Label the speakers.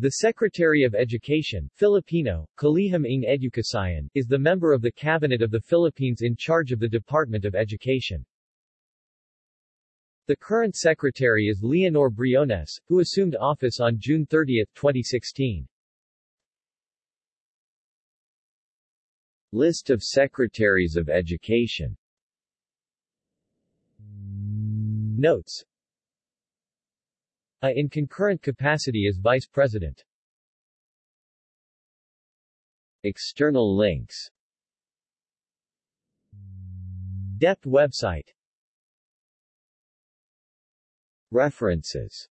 Speaker 1: The Secretary of Education Filipino, Kalihim is the member of the Cabinet of the Philippines in charge of the Department of Education. The current secretary is Leonor Briones, who assumed office on June 30, 2016. List of Secretaries of Education Notes A in concurrent capacity as Vice President. External links. DepEd website. References